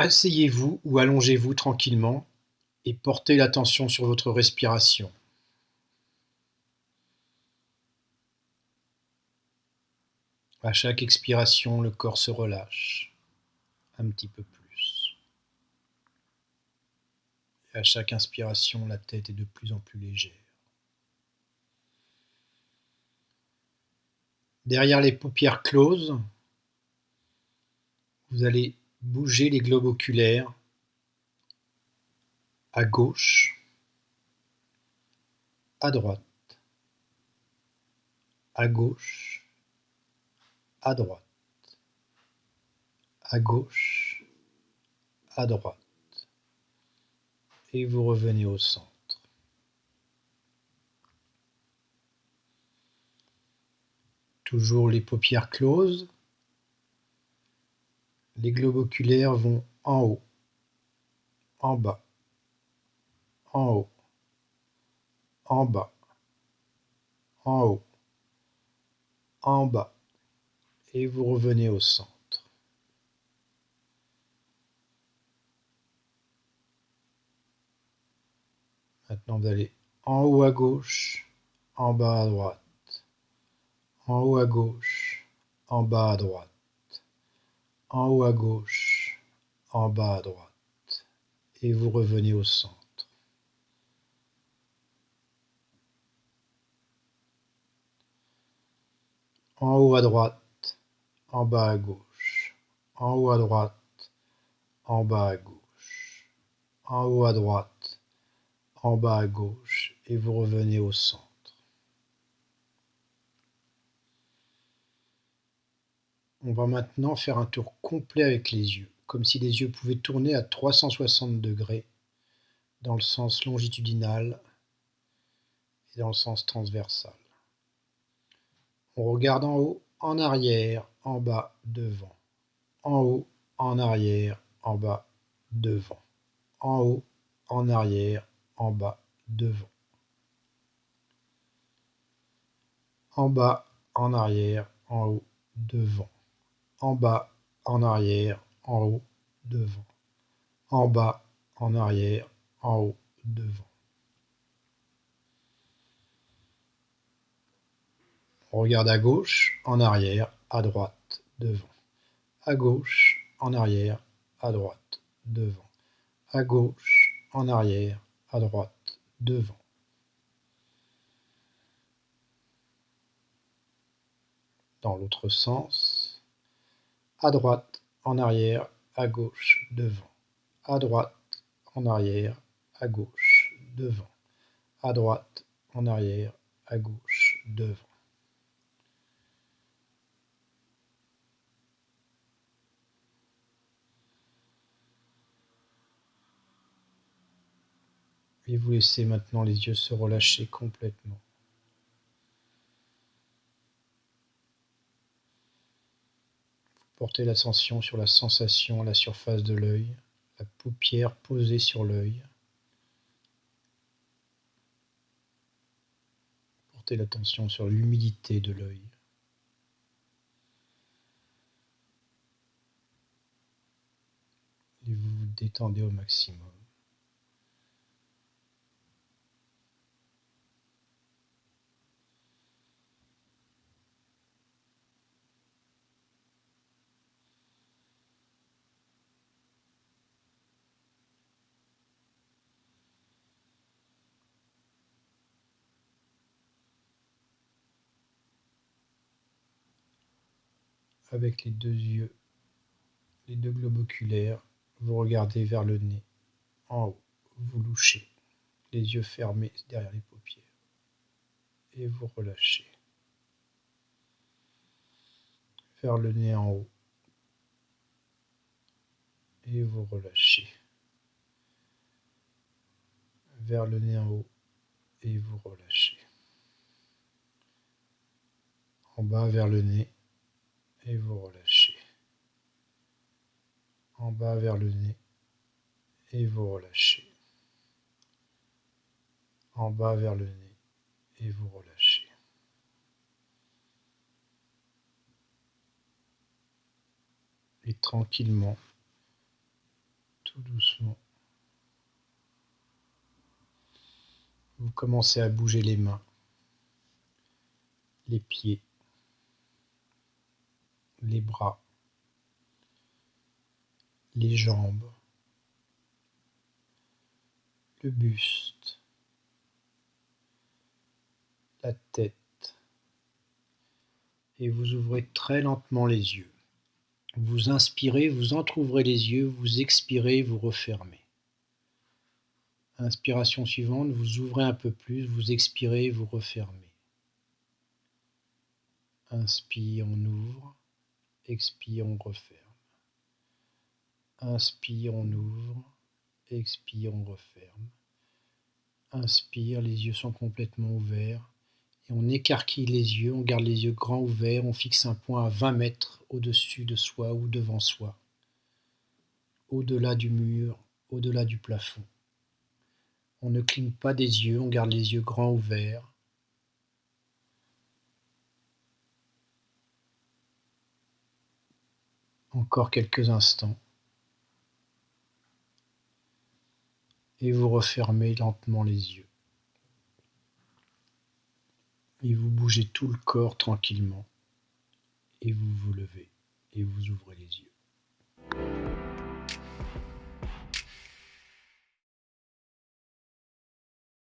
Asseyez-vous ou allongez-vous tranquillement et portez l'attention sur votre respiration. À chaque expiration, le corps se relâche un petit peu plus. Et à chaque inspiration, la tête est de plus en plus légère. Derrière les paupières closes, vous allez bouger les globes oculaires à gauche, à droite, à gauche, à droite, à gauche, à droite, et vous revenez au centre. Toujours les paupières closes. Les globes oculaires vont en haut, en bas, en haut, en bas, en haut, en bas, et vous revenez au centre. Maintenant, vous allez en haut à gauche, en bas à droite en haut à gauche, en bas à droite, en haut à gauche, en bas à droite, et vous revenez au centre. En haut à droite, en bas à gauche, en haut à droite, en bas à gauche, en haut à droite, en bas à gauche, et vous revenez au centre. On va maintenant faire un tour complet avec les yeux, comme si les yeux pouvaient tourner à 360 degrés dans le sens longitudinal et dans le sens transversal. On regarde en haut, en arrière, en bas, devant. En haut, en arrière, en bas, devant. En haut, en arrière, en bas, devant. En bas, en arrière, en haut, devant en bas, en arrière, en haut, devant, en bas, en arrière, en haut, devant. On regarde à gauche, en arrière, à droite, devant. À gauche, en arrière, à droite, devant. À gauche, en arrière, à droite, devant. Dans l'autre sens, à droite, en arrière, à gauche, devant, à droite, en arrière, à gauche, devant, à droite, en arrière, à gauche, devant. Et vous laissez maintenant les yeux se relâcher complètement. Portez l'attention sur la sensation à la surface de l'œil, la paupière posée sur l'œil. Portez l'attention sur l'humidité de l'œil. Et vous vous détendez au maximum. Avec les deux yeux, les deux globes oculaires, vous regardez vers le nez, en haut, vous louchez, les yeux fermés derrière les paupières, et vous relâchez. Vers le nez en haut, et vous relâchez. Vers le nez en haut, et vous relâchez. En bas vers le nez, et vous relâchez. En bas vers le nez et vous relâchez. En bas vers le nez et vous relâchez. Et tranquillement, tout doucement. Vous commencez à bouger les mains, les pieds, les bras, les jambes, le buste, la tête, et vous ouvrez très lentement les yeux. Vous inspirez, vous entrouvrez les yeux, vous expirez, vous refermez. Inspiration suivante, vous ouvrez un peu plus, vous expirez, vous refermez. Inspire, on ouvre, expire, on referme. Inspire, on ouvre, expire, on referme. Inspire, les yeux sont complètement ouverts et on écarquille les yeux, on garde les yeux grands ouverts, on fixe un point à 20 mètres au-dessus de soi ou devant soi, au-delà du mur, au-delà du plafond. On ne cligne pas des yeux, on garde les yeux grands ouverts. Encore quelques instants. Et vous refermez lentement les yeux et vous bougez tout le corps tranquillement, et vous vous levez, et vous ouvrez les yeux.